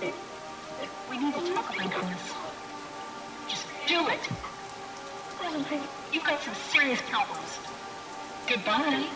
We need to talk about this. Just do it. You've got some serious problems. Goodbye.